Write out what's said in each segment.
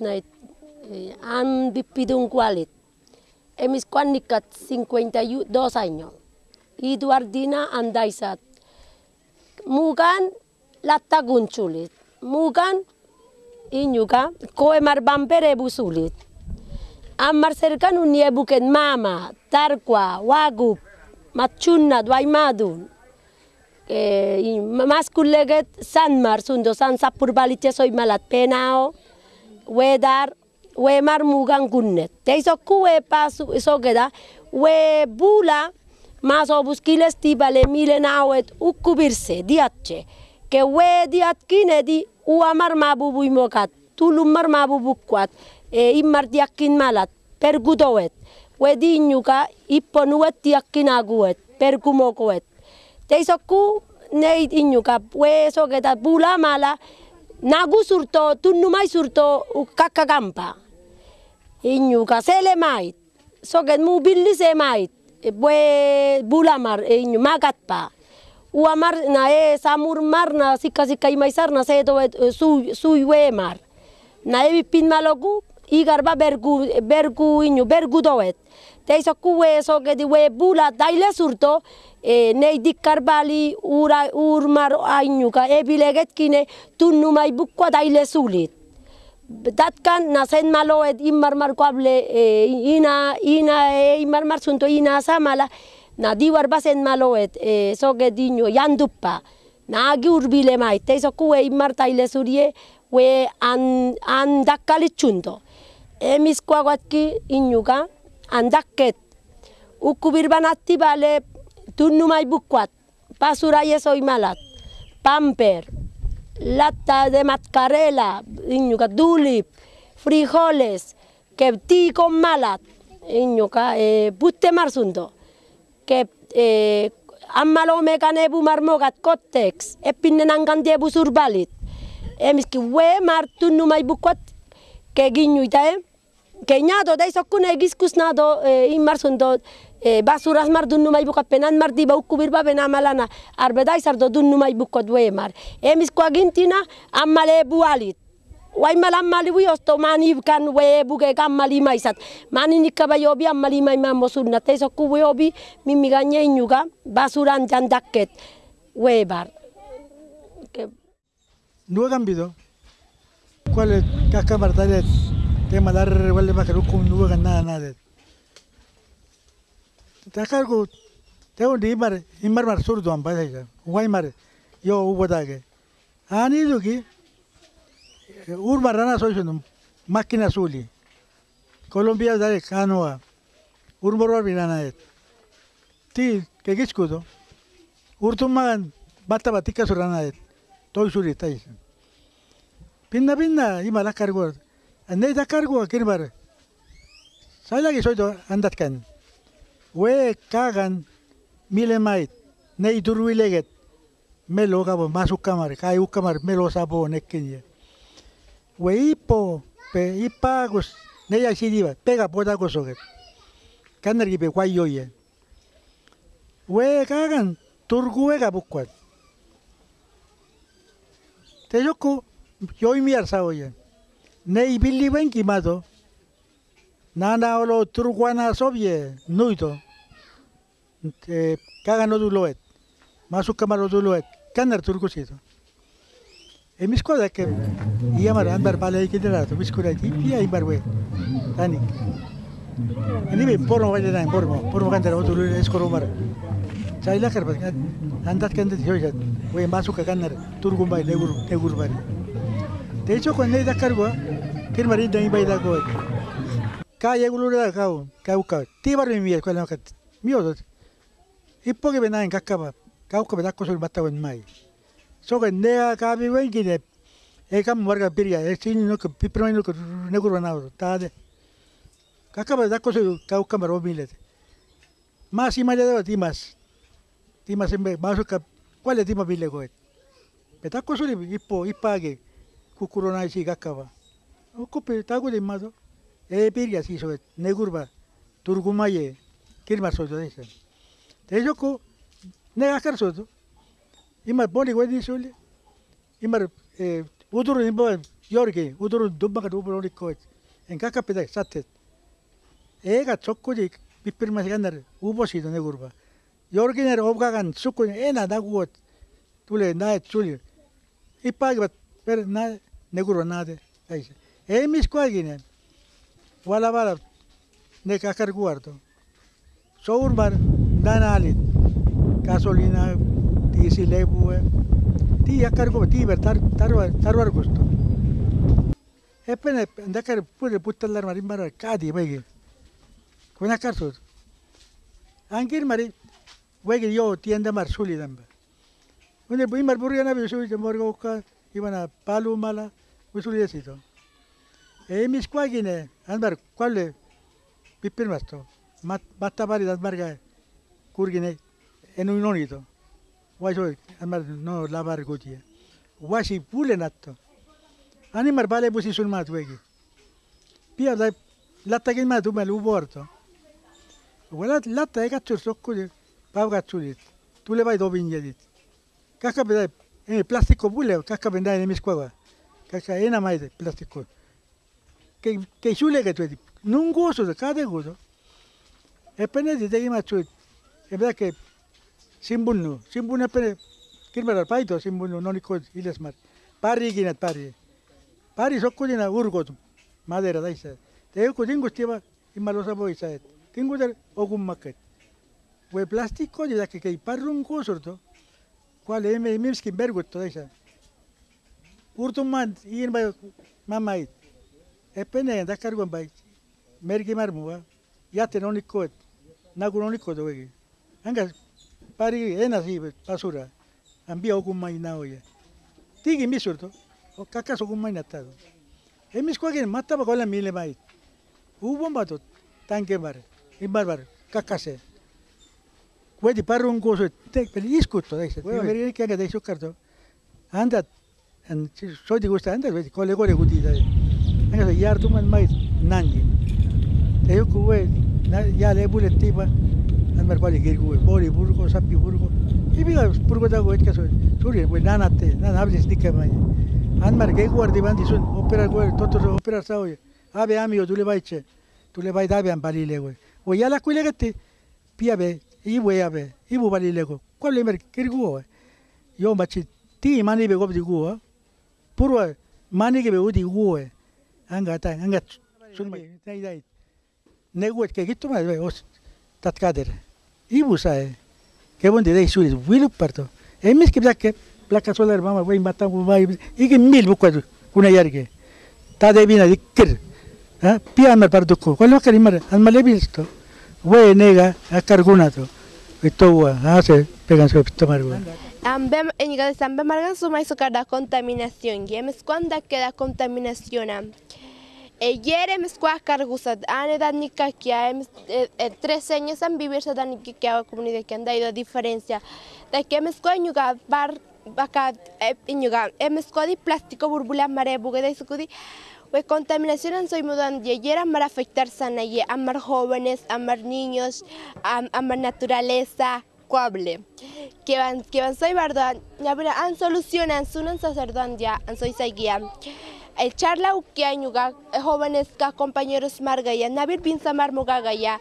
Night, han vivido un cualit. Emis cuanicat 52 años. Y Duardina andaisat. Mugan latagun chulit. Mugan inyuga koemar bampere busulit. Amar cercan un niebuken mama, tarqua, wagup, machunna, duaymadun. Eh, mas kuleget sanmar sundo san sapur balitia soy malat penao, wedar, we mar mugan gunnet. Te iso kuwe pasu iso geda, we bula, mas obuskiles tibale milenawet ukubirse diatche. Que we diat kinedi uamar mabubu imokat, tulumar mabubu kwat, e immar diakin malat, pergudowet. We dinyuka ipponuet diakin aguet, pergumokoet. Te iso ku neid inyuka, we so geda bula mala, nagu surto, tunnumai surto kakagampa. Inyuka sele mait, soget mu billi mait, we bulamar inyu magatpa. Uamar na e samur mar na sika sika imaisar na se su su mar. Na e pin malogu igarba bergu, bergu inu, bergu doet. Teizo kueso gedi we bula daile surto, e, nei dikkarbali ura urmar ainuka ebilegetkine tunnumai bukkua daile sulit. Datkan nasen maloet immar markoable e, ina ina e immar marsunto ina samala na diwar basen maloet e, soge dinu yanduppa. Naagi urbile maite, izo kue immar taile zurie, we an, an dakkalitxunto emiskuaguatki guatki andaket, handaket. bale birban aktibale, tunnu maibukuat, pasurai pamper, lata de mascarela, inuga, dulip, frijoles, kepti keptiko malat, inuga, e, buste marzundo, kep, e, ammalo mekan marmogat kottex, epinnen angandi ebu surbalit. Emizki, we martu numai bukuat, ke ginyu? Keñado da isokuna egizkuznado e, eh, inmarzundot, e, eh, basuraz mar dun numai bukat penan mar diba ukubir ba bena malana, arbe da izardo dun numai bukot mar. Emizko agintina amale bualit. Wai mal ammali bui osto mani kan we buke kammali maisat. Mani nikkaba yobi ammali mai mammo sunna, te isokku we obi mimmi ganye inyuga basuran jandakket we bar. ¿No ha cambiado? ¿Cuál es? ¿Qué martalet. Que malar wale makaru kum nueva nada nada. Ta cargo te un dimar imar mar surdo am bada Guay mar yo ubo dage. Ani duki ur marana soy sunum máquina suli. Colombia dale canoa. Ur moror binana et. Ti que giskudo. Urtumagan bata batika surana et. Toy suri tai. Pinna pinna ima la cargo. Ande da cargo akir bar. Saya lagi soy do andat kan. We kagan mile mait. Melo gabo masuk kamar. Kai u kamar melo sabo nekkinya. We ipo pe ipagos. Nei asidiva. Pega poda kosoget. Kanar gibe guayoye. We kagan turguega bukwat. Billi ben kimado. Nana olo turguana sobie nuito. Te kagan no duloet. Masuk kamar no duloet. Kanar turgusito. E mi squadra che iamar andar pale che derato, mi squadra ti pia i barwe. Tani. E ni be porno vaya dan porno, porno kan dera otul eskoro mar. Chaila kar bat andat kan de hoja. We masuk ke kanar turgum bai negur negur bar. De hecho con nei da cargo que marin dai bai da go. Ka ye gulu da kau, kau ka. Ti bar mi mi ko na ka. Mi odo. Ippo ke benan kakkaba. Kau ka bedakko sul batta wen mai. So que nea ka bi wen ki de e kam warga piria e sin no que pipro no que negur banado. Ta de. Kakkaba dakko sul kau ka maro milet. Mas ima de timas. Timas embe masuk ka kwale tima bile ko. Betakko sul ippo ipage. kukurona si kakkaba. Okupe kukuro nahi zigakka ba. Oko pe, tago den mazo. Eh, e peria zizo et, negur ba, turgumaie, kirma zozo deza. Te joko, negakar zozo. Imar boni goe dizule, imar e, eh, uduru nimboa jorge, uduru dumbaka dupro horiko et, en kaka peda satet Ega txoko dik, bizpirma ubosido negurba zido obgagan zuko, ena dagoet, tule, naet zuli. Ipa per na negurba nade. Aise. Ei mis kuagine. Wala wala ne kakar guardo. Sourbar danalit. Gasolina, diisi leipue. Tii akkar kuva tiiver tar tarva tarvar gusto. Epene ndakar pure puttallar mari mara kaadi wegi. Kuna karsut. Angir mari wegi yo tienda mar suli damba. Une imar burgana 이번에 발로말라 우슬리에서도 에미스과기네 안바르 꼴레 비피르마스토 맞다바리 안바르가 curgine, enu non ito waso amar no lavar gotia wasi pule natto ani mar busi sul mat wegi pia la latta che ma tu me lu porto quella latta che cazzo sto così pav cazzo tu le vai dove indiedit cacca per pedai e plastico pule cacca pendai ne misquava. Cacca ena mai de plastico. Che che sule che tu non gozo da cade gozo. E penne di te ma tu. E beh che simbunnu, simbunnu penne kirmera paito simbunnu non iko ilesmar. Pari ginat pari. Pari sokkudina urgot madera daisa. Te ko dingustiva imalosa boisa et. Tinguder ogummaket. We plástico de que que. Qual é me miski bergut to deixa. Urtum mand in bay mamait. Epene da cargo bay. Mergi marmua. Yate non ikot. Nagu non ikot wegi. Anga pari enasi basura. Ambia ogun mai na oya. Tigi misurto. O kakas ogun mai natado. Emis kuagin mataba kola mile mai. Ubon batot. Tanke bar. Imbar bar. Kakase. Wedi parrun koso te peli iskutto daisa. Veri che anche dai soccarto. Andat en so di gusta andat wedi kole kole guti dai. Anga yar tu man mai nangi. Te yo kuwe ya le bule tiba. Anmar kwali gir kuwe bori burgo sappi burgo. Ibiga burgo da goet kaso. Suri we nanate nan hablis dikke mai. Anmar ge guardi bandi sun opera guardi toto opera sao. Ave amigo tu le vaiche. Tu le vai dabe an balile we. O ya la kuile gette. Pia be i we ave. I bu balile go. Kwali mer kirguo. Yo machi ti mani be gobdi guo. Purwa mani ke be udi guo. Anga ta anga sun mai dai dai. Neguet ke gitu mai be os tat kader. Ibu sae. Ke bon de dai suri wilu parto. E mis ke blakke plaka solar mama we mata vai ige mil bu kwadu kuna yarge. Ta de bina dikir. Ha pia mer parduko. Kwalo kari mar al male visto. We nega a Esto hace pegan su tomar. Ambem eniga de sambe margan suma iso kada contaminación. Yemes cuando queda contaminación. E yere mes kwa cargusat ane dan nika kia em tres años han vivir sa dan nika kia comunidad que han dado diferencia. Da que mes kwa nyuga bar baka nyuga mes kwa di plástico burbula mare buga de sukudi. We contaminación soy mudan y yera mar afectar sana y amar jóvenes, amar niños, am, amar naturaleza, cuable. Que van que van soy bardo, ya vera an solucionan sunan sacerdote ya an soy seguía. El charla que añuga jóvenes ka compañeros margaya, nabir pinsamar mogagaya,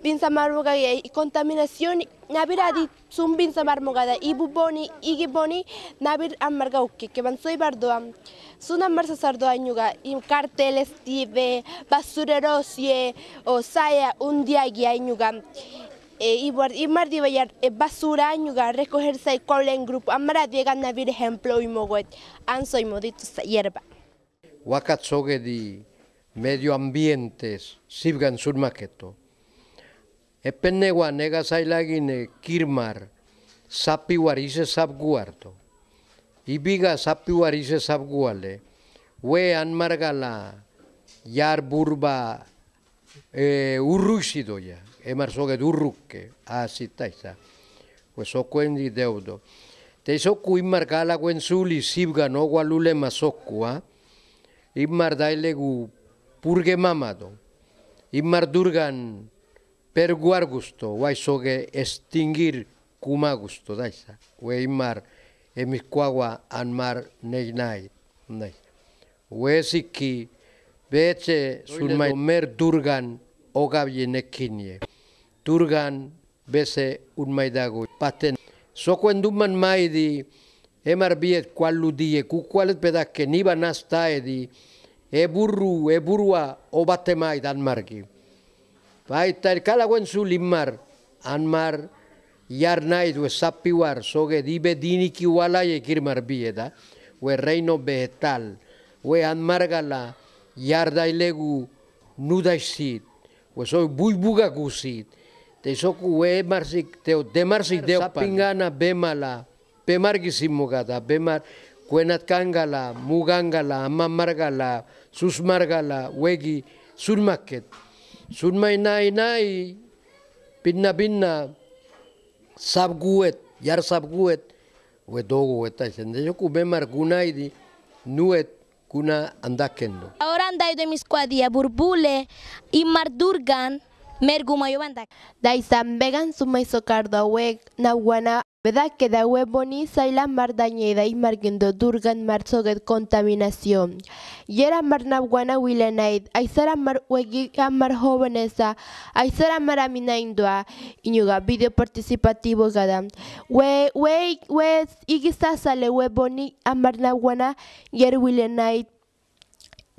pinsamar mogaya y contaminación nabir adi sum pinsamar mogada ibu boni igi boni nabir amarga uke que van soy bardoam. Suna marsa sardo añuga y carteles tive basureros ye o saya un día guía añuga. E, y, y mar di bayar e, basura añuga recoger sai en grupo amara diega nabir ejemplo y mogot an soy modito hierba. wakatsoge di medio ambientes zibgan zurmaketo. Epen negua nega zailagine kirmar zapi warize zapguarto. Ibiga zapi warize zapguale, we anmargala jar burba e, urru izidoia, emar zoge durruke, di deudo. Te zoku inmargala guen zuli zibgan ogua mazokua. Immar dailegu purgemamado, Immar durgan per guargusto, guaisoge extinguir cumagusto, daisa, we Immar emiscuagua anmar nei neinai, we siki beche mer durgan ogavyenekinie, durgan bese unmaidago, paten, sokuenduman maidi, e marbiet kualudie ku kualet pedakke niba nastaedi e burru e burua obatemai danmarki baita kalaguen zu limmar anmar yar nahi du sapiwar soge dibe diniki walai ekir marbieda. We reino vegetal we anmargala yar dailegu nudaisit we soy bulbuga gusit te soku we marsik teo de marsik deo sapingana bemala bemar gizin bemar kuenat mugangala, amamargala, susmargala, wegi, surmaket. Surmai nai nahi, pinna pinna, sabguet, jar sabguet, we dogo eta izan, de joku bemar gunai nuet, kuna andakendo. Ahora andai de burbule, imar durgan, mergumaio bandak. Da izan, began zumaizokardo hauek, nahuana que da we boni saila mar dañeda y margindo durgan mar soget contaminación. Yera mar nawana wilenaid, aisara mar wegi mar jóvenesa, aisara mar amina indua, inyuga video participativo gada. We we we igisa sale we boni amar nawana yer wilenaid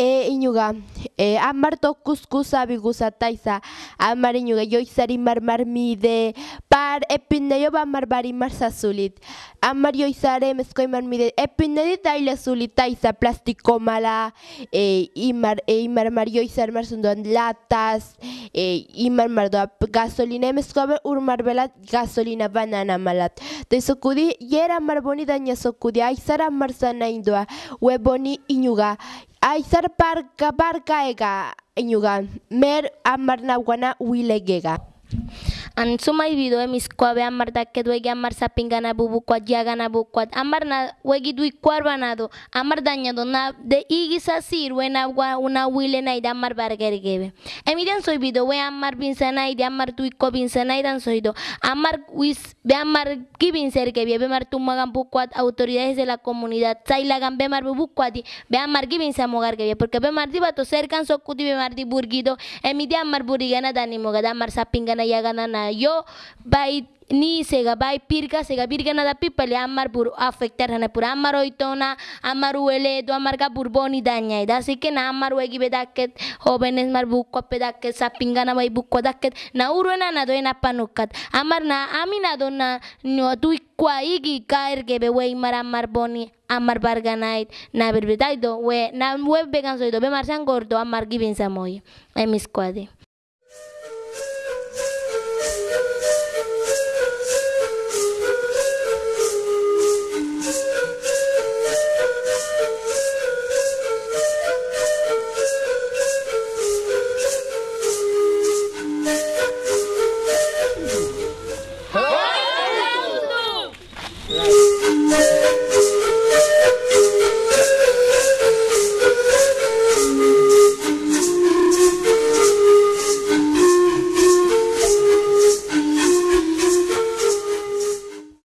e inuga e amar to kuskusa biguza taiza. Amar inuga joizari marmar mide par epinde jo ba marbari marzazulit amar joizare mezkoi marmide. Epinde dit daile plastiko mala. E imar e imar mar joizar marzunduan lataz e imar mar gasolina mezkoa be urmar belat gasolina banana malat. Te zokudi yera marboni daina zokudi aizara marzana indoa. Weboni inuga Aizar parka parka ega inugan, mer amarnaguana huilegega. Wilegega. An sumai video mis kwabe amar daket wegi amar sapingana bubu kwat yagana bu kwat amar na wegi dui kwarbanado amar dañado na de igisa sir we na wa una wile na ida amar bargergebe emidian soy video we amar binsana ida amar dui ko binsana idan soy do. Amar wis be amar gibin sergebe be mar tumagan bu kwat autoridades de la comunidad sailagan be mar bubu kwati be amar gibin samogargebe porque be mar dibato cercan sokuti be mar di burgido emidian mar burigana dani mogada amar sapingana yagana na yo bai ni sega bai pirka sega birgana da pipale amar bur afectar hana pura amar oitona amar uele do amar ga burboni daña. Ida así que na amar wegi bedaket jóvenes mar bukko pedaket sapingana bai bukko daket na uruna na do ena panukat amar na amina do na no tu kwa igi kaer gebe wei mar amar boni amar barganait na berbedai do we na web began soido be mar san gordo amar gibin samoy emis kwade